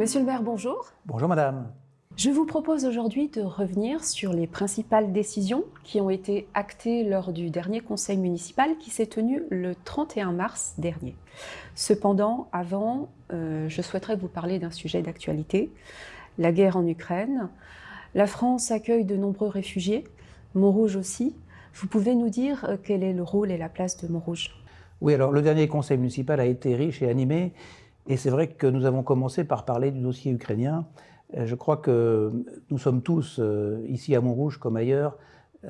Monsieur le maire, bonjour. Bonjour madame. Je vous propose aujourd'hui de revenir sur les principales décisions qui ont été actées lors du dernier conseil municipal qui s'est tenu le 31 mars dernier. Cependant, avant, euh, je souhaiterais vous parler d'un sujet d'actualité, la guerre en Ukraine. La France accueille de nombreux réfugiés, Montrouge aussi. Vous pouvez nous dire euh, quel est le rôle et la place de Montrouge? Oui, alors le dernier conseil municipal a été riche et animé, et c'est vrai que nous avons commencé par parler du dossier ukrainien. Euh, je crois que nous sommes tous, euh, ici à Montrouge comme ailleurs,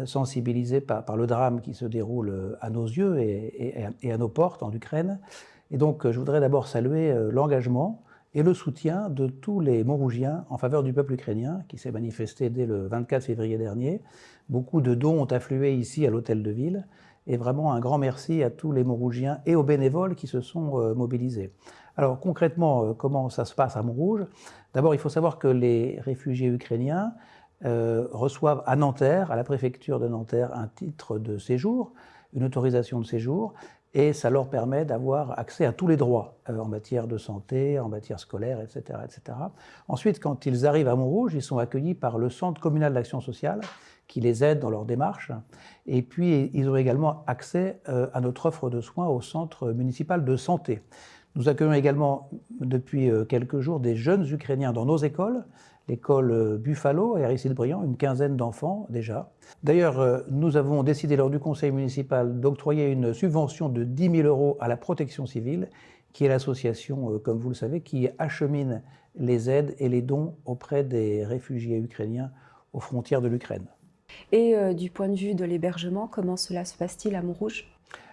sensibilisés par, le drame qui se déroule à nos yeux et, et à nos portes en Ukraine. Et donc, je voudrais d'abord saluer l'engagement et le soutien de tous les Montrougiens en faveur du peuple ukrainien qui s'est manifesté dès le 24 février dernier. Beaucoup de dons ont afflué ici à l'hôtel de ville et vraiment un grand merci à tous les Montrougiens et aux bénévoles qui se sont euh, mobilisés. Alors concrètement, euh, comment ça se passe à Montrouge? D'abord, il faut savoir que les réfugiés ukrainiens euh, reçoivent à Nanterre, à la préfecture de Nanterre, un titre de séjour, une autorisation de séjour, et ça leur permet d'avoir accès à tous les droits euh, en matière de santé, en matière scolaire, etc., etc. Ensuite, quand ils arrivent à Montrouge, ils sont accueillis par le Centre communal d'action sociale qui les aide dans leur démarche. Et puis, ils ont également accès à notre offre de soins au Centre municipal de santé. Nous accueillons également depuis euh, quelques jours des jeunes Ukrainiens dans nos écoles, l'école euh, Buffalo et Aristide Briand, une quinzaine d'enfants déjà. D'ailleurs, euh, nous avons décidé lors du conseil municipal d'octroyer une subvention de 10 000 euros à la protection civile, qui est l'association, comme vous le savez, qui achemine les aides et les dons auprès des réfugiés ukrainiens aux frontières de l'Ukraine. Et du point de vue de l'hébergement, comment cela se passe-t-il à Montrouge?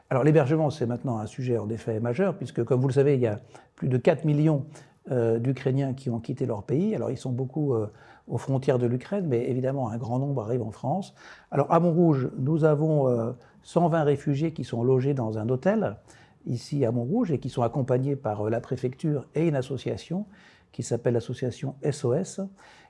Alors l'hébergement, c'est maintenant un sujet en effet majeur, puisque comme vous le savez, il y a plus de 4 millions euh, d'Ukrainiens qui ont quitté leur pays. Alors ils sont beaucoup euh, aux frontières de l'Ukraine, mais évidemment un grand nombre arrive en France. Alors à Montrouge, nous avons 120 euh, réfugiés qui sont logés dans un hôtel, ici à Montrouge, et qui sont accompagnés par la préfecture et une association qui s'appelle l'association SOS.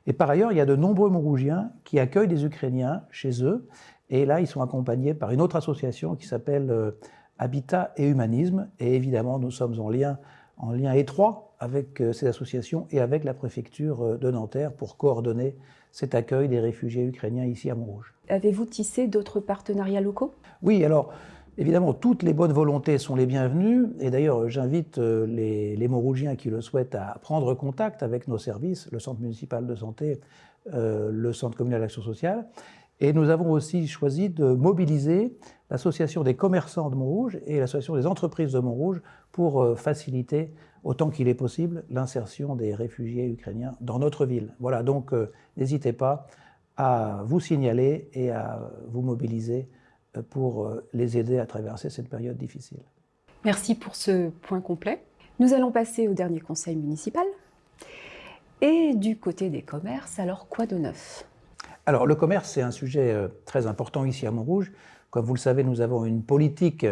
Et par ailleurs, il y a de nombreux Montrougiens qui accueillent des Ukrainiens chez eux et là, ils sont accompagnés par une autre association qui s'appelle euh, Habitat et Humanisme. Et évidemment, nous sommes en lien, en lien étroit avec euh, ces associations et avec la préfecture euh, de Nanterre pour coordonner cet accueil des réfugiés ukrainiens ici à Montrouge. Avez-vous tissé d'autres partenariats locaux? Oui, alors évidemment, toutes les bonnes volontés sont les bienvenues. Et d'ailleurs, j'invite les, les Montrougiens qui le souhaitent à prendre contact avec nos services, le Centre municipal de santé, le Centre communal d'action sociale. Et nous avons aussi choisi de mobiliser l'association des commerçants de Montrouge et l'association des entreprises de Montrouge pour euh, faciliter, autant qu'il est possible, l'insertion des réfugiés ukrainiens dans notre ville. Voilà, donc euh, n'hésitez pas à vous signaler et à vous mobiliser euh, pour les aider à traverser cette période difficile. Merci pour ce point complet. Nous allons passer au dernier conseil municipal. Et du côté des commerces, alors quoi de neuf? Alors, le commerce, c'est un sujet euh, très important ici à Montrouge. Comme vous le savez, nous avons une politique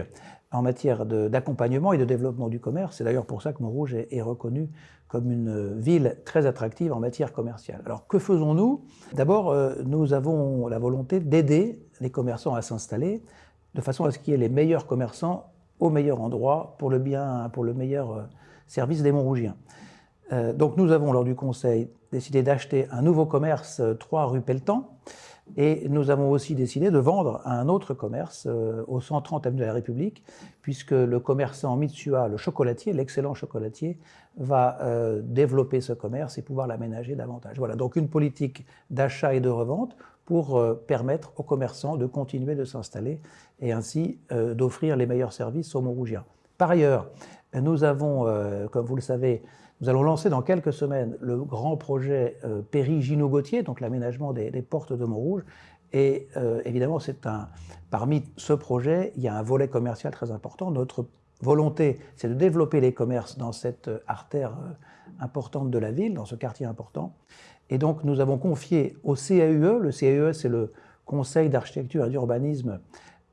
en matière d'accompagnement et de développement du commerce. C'est d'ailleurs pour ça que Montrouge est, est reconnu comme une ville très attractive en matière commerciale. Alors, que faisons-nous? D'abord, euh, nous avons la volonté d'aider les commerçants à s'installer de façon à ce qu'il y ait les meilleurs commerçants au meilleur endroit pour le bien, pour le meilleur euh, service des Montrougiens. Euh, donc nous avons, lors du conseil, décidé d'acheter un nouveau commerce 3 euh, rue Pelletan, et nous avons aussi décidé de vendre un autre commerce euh, au 130 avenue de la République, puisque le commerçant Mitsua, le chocolatier, l'excellent chocolatier, va développer ce commerce et pouvoir l'aménager davantage. Voilà, donc une politique d'achat et de revente pour permettre aux commerçants de continuer de s'installer et ainsi d'offrir les meilleurs services aux Montrougiens. Par ailleurs, nous avons, comme vous le savez, nous allons lancer dans quelques semaines le grand projet euh, Péry-Gino-Gautier, donc l'aménagement des, portes de Montrouge. Et euh, évidemment, c'est un, parmi ce projet, il y a un volet commercial très important. Notre volonté, c'est de développer les commerces dans cette euh, artère importante de la ville, dans ce quartier important. Et donc, nous avons confié au CAUE, le CAUE, c'est le Conseil d'architecture et d'urbanisme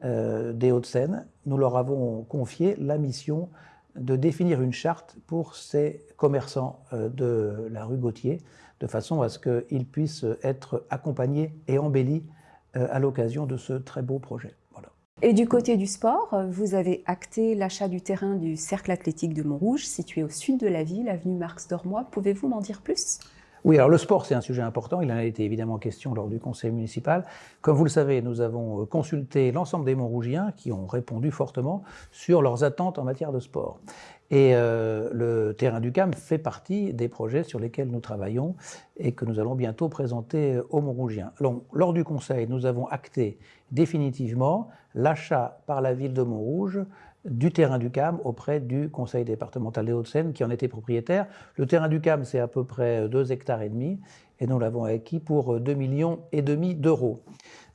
des Hauts-de-Seine, nous leur avons confié la mission de définir une charte pour ces commerçants euh, de la rue Gauthier, de façon à ce qu'ils puissent être accompagnés et embellis euh, à l'occasion de ce très beau projet. Voilà. Et du côté du sport, vous avez acté l'achat du terrain du Cercle athlétique de Montrouge, situé au sud de la ville, avenue Marx d'Ormois. Pouvez-vous m'en dire plus? Oui, alors le sport, c'est un sujet important. Il en a été évidemment question lors du conseil municipal. Comme vous le savez, nous avons consulté l'ensemble des Montrougiens qui ont répondu fortement sur leurs attentes en matière de sport. Et euh, le terrain du CAM fait partie des projets sur lesquels nous travaillons et que nous allons bientôt présenter aux Montrougiens. Lors du Conseil, nous avons acté définitivement l'achat par la ville de Montrouge du terrain du CAM auprès du Conseil départemental des Hauts-de-Seine qui en était propriétaire. Le terrain du CAM, c'est à peu près 2 hectares et demi et nous l'avons acquis pour 2 millions et demi d'euros.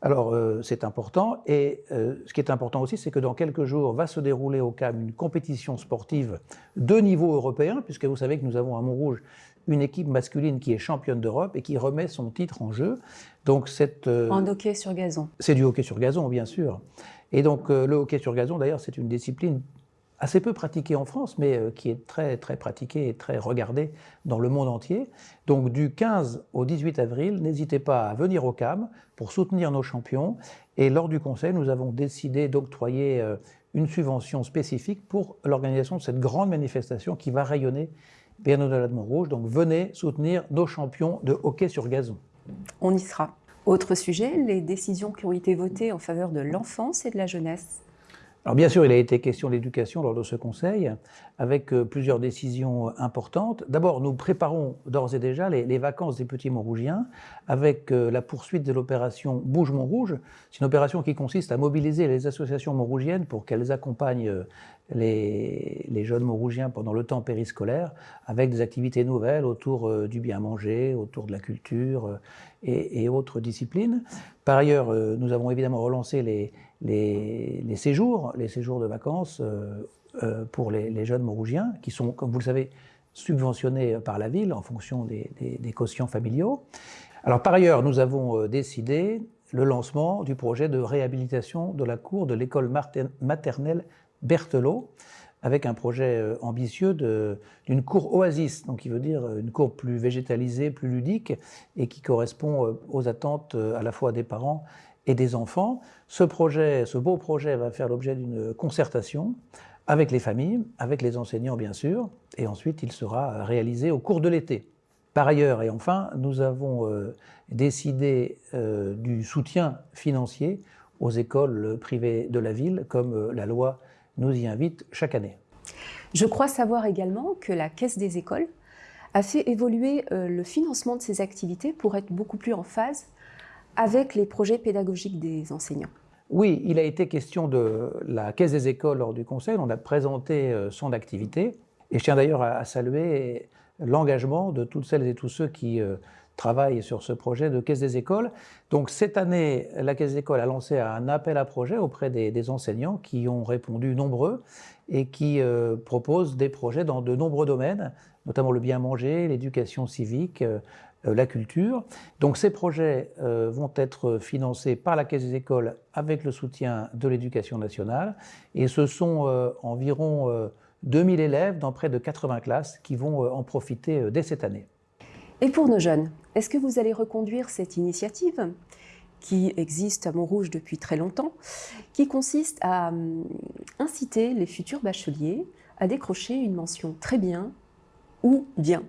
Alors, euh, c'est important. Et euh, ce qui est important aussi, c'est que dans quelques jours va se dérouler au CAM une compétition sportive de niveau européen, puisque vous savez que nous avons à Montrouge une équipe masculine qui est championne d'Europe et qui remet son titre en jeu. Donc, cette, euh, en hockey sur gazon. C'est du hockey sur gazon, bien sûr. Et donc, le hockey sur gazon, d'ailleurs, c'est une discipline assez peu pratiqué en France, mais euh, qui est très, très pratiqué et très regardé dans le monde entier. Donc du 15 au 18 avril, n'hésitez pas à venir au CAM pour soutenir nos champions. Et lors du conseil, nous avons décidé d'octroyer euh, une subvention spécifique pour l'organisation de cette grande manifestation qui va rayonner au-delà de Montrouge. Donc venez soutenir nos champions de hockey sur gazon. On y sera. Autre sujet, les décisions qui ont été votées en faveur de l'enfance et de la jeunesse. Alors bien sûr, il a été question d'éducation lors de ce conseil, avec euh, plusieurs décisions importantes. D'abord, nous préparons d'ores et déjà les, vacances des petits Montrougiens, avec euh, la poursuite de l'opération Bouge Montrouge. C'est une opération qui consiste à mobiliser les associations montrougiennes pour qu'elles accompagnent euh, les, jeunes Montrougiens pendant le temps périscolaire, avec des activités nouvelles autour du bien manger, autour de la culture et, et autres disciplines. Par ailleurs, nous avons évidemment relancé les les, séjours, les séjours de vacances euh, euh, pour les, jeunes morougiens, qui sont, comme vous le savez, subventionnés par la ville en fonction des, des, quotients familiaux. Alors par ailleurs, nous avons euh, décidé le lancement du projet de réhabilitation de la cour de l'école maternelle Berthelot, avec un projet ambitieux d'une cour oasis, donc qui veut dire une cour plus végétalisée, plus ludique, et qui correspond aux attentes à la fois des parents et des enfants. Ce projet, ce beau projet va faire l'objet d'une concertation avec les familles, avec les enseignants bien sûr, et ensuite il sera réalisé au cours de l'été. Par ailleurs, et enfin, nous avons euh, décidé euh, du soutien financier aux écoles privées de la ville, comme euh, la loi nous y invite chaque année. Je crois savoir également que la Caisse des écoles a fait évoluer le financement de ces activités pour être beaucoup plus en phase avec les projets pédagogiques des enseignants. Oui, il a été question de la Caisse des écoles lors du Conseil. On a présenté euh, son activité. Et je tiens d'ailleurs à saluer l'engagement de toutes celles et tous ceux qui euh, travaillent sur ce projet de Caisse des écoles. Donc cette année, la Caisse des écoles a lancé un appel à projet auprès des, enseignants qui ont répondu nombreux et qui euh, proposent des projets dans de nombreux domaines, notamment le bien manger, l'éducation civique, la culture. Donc ces projets euh, vont être financés par la Caisse des écoles avec le soutien de l'éducation nationale et ce sont euh, environ 2000 élèves dans près de 80 classes qui vont en profiter dès cette année. Et pour nos jeunes, est-ce que vous allez reconduire cette initiative qui existe à Montrouge depuis très longtemps, qui consiste à hum, inciter les futurs bacheliers à décrocher une mention très bien ou bien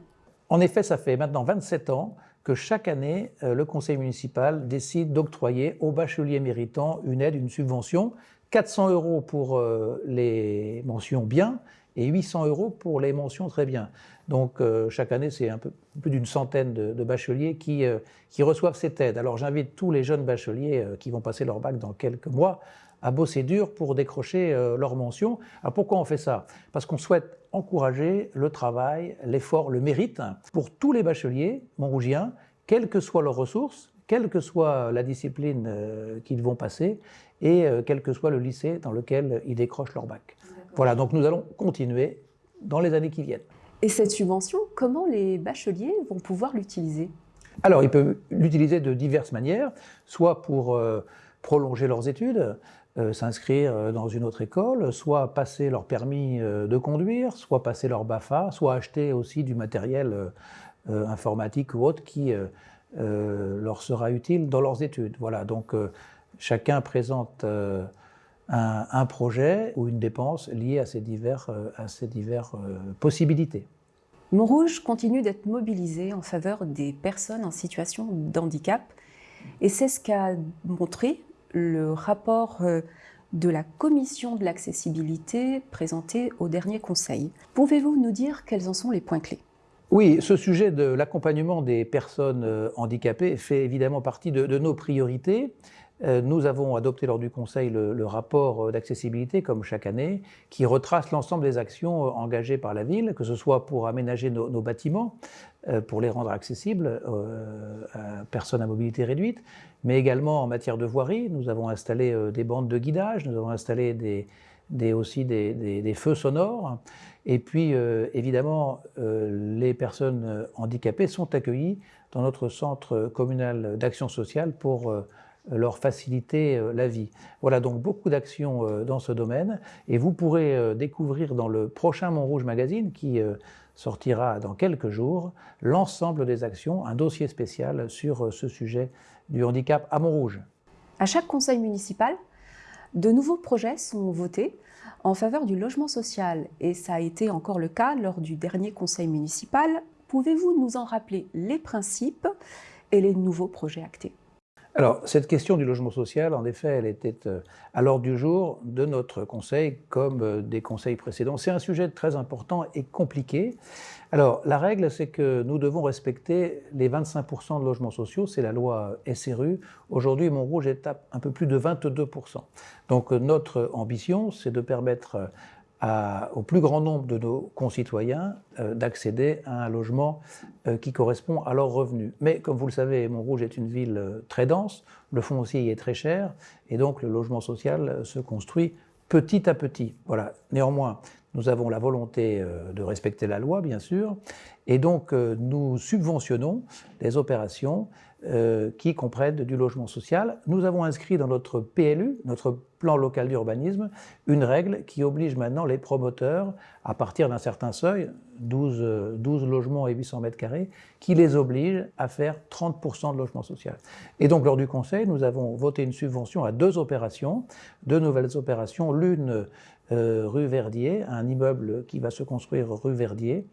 en effet, ça fait maintenant 27 ans que chaque année, euh, le conseil municipal décide d'octroyer aux bacheliers méritants une aide, une subvention, 400 euros pour euh, les mentions bien et 800 euros pour les mentions très bien. Donc euh, chaque année, c'est un peu plus d'une centaine de, bacheliers qui, qui reçoivent cette aide. Alors j'invite tous les jeunes bacheliers qui vont passer leur bac dans quelques mois à bosser dur pour décrocher leur mention. Alors pourquoi on fait ça? Parce qu'on souhaite encourager le travail, l'effort, le mérite pour tous les bacheliers montrougiens, quelles que soient leurs ressources, quelle que soit la discipline euh, qu'ils vont passer et euh, quel que soit le lycée dans lequel ils décrochent leur bac. Voilà, donc nous allons continuer dans les années qui viennent. Et cette subvention, comment les bacheliers vont pouvoir l'utiliser? Alors, ils peuvent l'utiliser de diverses manières, soit pour euh, prolonger leurs études, s'inscrire euh, dans une autre école, soit passer leur permis euh, de conduire, soit passer leur BAFA, soit acheter aussi du matériel informatique ou autre qui leur sera utile dans leurs études. Voilà, donc chacun présente un, projet ou une dépense liée à ces diverses divers, possibilités. Montrouge continue d'être mobilisé en faveur des personnes en situation de handicap et c'est ce qu'a montré le rapport de la commission de l'accessibilité présentée au dernier conseil. Pouvez-vous nous dire quels en sont les points clés? Oui, ce sujet de l'accompagnement des personnes euh, handicapées fait évidemment partie de, nos priorités. Euh, nous avons adopté lors du Conseil le, rapport euh, d'accessibilité, comme chaque année, qui retrace l'ensemble des actions engagées par la ville, que ce soit pour aménager nos, bâtiments, pour les rendre accessibles à personnes à mobilité réduite, mais également en matière de voirie. Nous avons installé des bandes de guidage, nous avons installé des, aussi des, feux sonores. Et puis, évidemment, les personnes handicapées sont accueillies dans notre centre communal d'action sociale pour leur faciliter euh, la vie. Voilà donc beaucoup d'actions euh, dans ce domaine et vous pourrez euh, découvrir dans le prochain Montrouge Magazine qui sortira dans quelques jours l'ensemble des actions, un dossier spécial sur ce sujet du handicap à Montrouge. À chaque conseil municipal, de nouveaux projets sont votés en faveur du logement social et ça a été encore le cas lors du dernier conseil municipal. Pouvez-vous nous en rappeler les principes et les nouveaux projets actés? Alors, cette question du logement social, en effet, elle était euh, à l'ordre du jour de notre conseil, comme euh, des conseils précédents. C'est un sujet très important et compliqué. Alors, la règle, c'est que nous devons respecter les 25% de logements sociaux, c'est la loi SRU. Aujourd'hui, Montrouge est à un peu plus de 22%. Donc, euh, notre ambition, c'est de permettre au plus grand nombre de nos concitoyens euh, d'accéder à un logement euh, qui correspond à leurs revenus. Mais comme vous le savez, Montrouge est une ville euh, très dense, le foncier est très cher, et donc le logement social se construit petit à petit. Voilà. Néanmoins, nous avons la volonté de respecter la loi, bien sûr, et donc nous subventionnons les opérations euh, qui comprennent du logement social. Nous avons inscrit dans notre PLU, notre plan local d'urbanisme, une règle qui oblige maintenant les promoteurs, à partir d'un certain seuil, 12, 12, logements et 800 mètres carrés, qui les oblige à faire 30% de logement social. Et donc lors du Conseil, nous avons voté une subvention à deux opérations, deux nouvelles opérations, l'une euh, rue Verdier, un immeuble qui va se construire rue Verdier,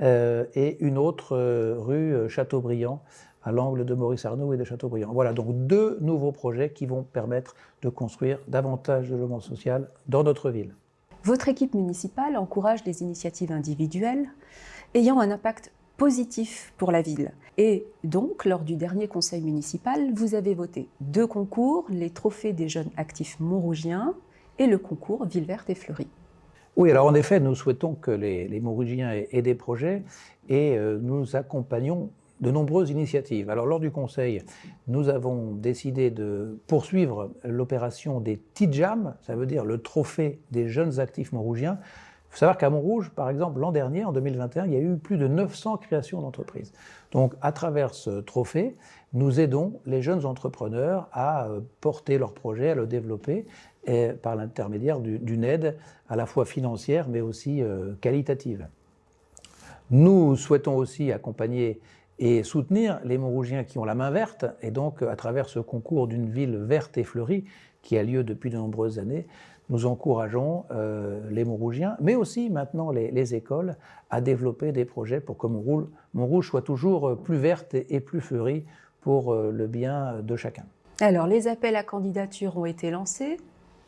euh, et une autre rue Chateaubriand, à l'angle de Maurice Arnaud et de Châteaubriand. Voilà donc deux nouveaux projets qui vont permettre de construire davantage de logement social dans notre ville. Votre équipe municipale encourage les initiatives individuelles ayant un impact positif pour la ville. Et donc, lors du dernier conseil municipal, vous avez voté deux concours, les trophées des jeunes actifs montrougiens et le concours Ville verte et fleurie. Oui, alors en effet, nous souhaitons que les, les Montrougiens aient, des projets et euh, nous accompagnons de nombreuses initiatives. Alors lors du Conseil, nous avons décidé de poursuivre l'opération des TIJAM, ça veut dire le trophée des jeunes actifs montrougiens. Il faut savoir qu'à Montrouge, par exemple, l'an dernier, en 2021, il y a eu plus de 900 créations d'entreprises. Donc à travers ce trophée, nous aidons les jeunes entrepreneurs à euh, porter leur projet, à le développer, par l'intermédiaire d'une aide à la fois financière, mais aussi euh, qualitative. Nous souhaitons aussi accompagner et soutenir les Montrougiens qui ont la main verte. Et donc, à travers ce concours d'une ville verte et fleurie qui a lieu depuis de nombreuses années, nous encourageons euh, les Montrougiens, mais aussi maintenant les, écoles, à développer des projets pour que Montrouge, Montrouge soit toujours plus verte et, plus fleurie pour euh, le bien de chacun. Alors, les appels à candidature ont été lancés.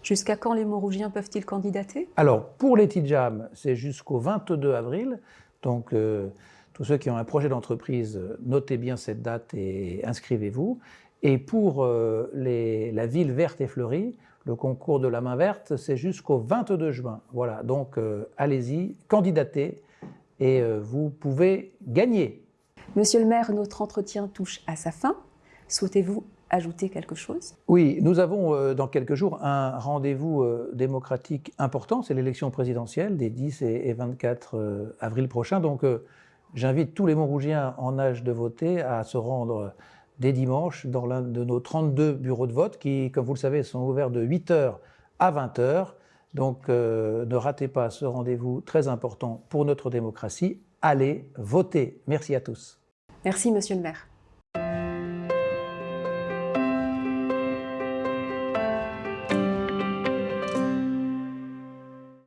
Jusqu'à quand les Montrougiens peuvent-ils candidater? Alors, pour les TIJAM, c'est jusqu'au 22 avril. Donc, euh, tous ceux qui ont un projet d'entreprise, notez bien cette date et inscrivez-vous. Et pour euh, la ville verte et fleurie, le concours de la main verte, c'est jusqu'au 22 juin. Voilà, donc euh, allez-y, candidatez et euh, vous pouvez gagner. Monsieur le maire, notre entretien touche à sa fin. Souhaitez-vous ajouter quelque chose? Oui, nous avons dans quelques jours un rendez-vous démocratique important, c'est l'élection présidentielle des 10 et 24 avril prochains. Donc J'invite tous les Montrougiens en âge de voter à se rendre dès dimanche dans l'un de nos 32 bureaux de vote qui, comme vous le savez, sont ouverts de 8h à 20h. Donc euh, ne ratez pas ce rendez-vous très important pour notre démocratie. Allez voter. Merci à tous. Merci, Monsieur le maire.